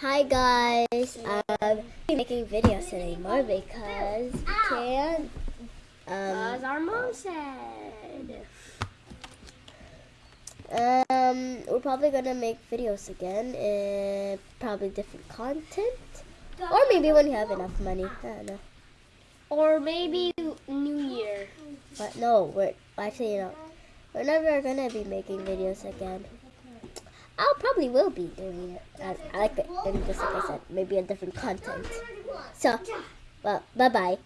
Hi guys, I'm making videos today more because we can. As Um, our mom said. um, we're probably gonna make videos again, and probably different content, or maybe when you have enough money. I don't know. Or maybe New Year. But no, we're actually not. We're never gonna be making videos again. I probably will be doing it. I, I like it, and just like I said, maybe a different content. So, well, bye bye.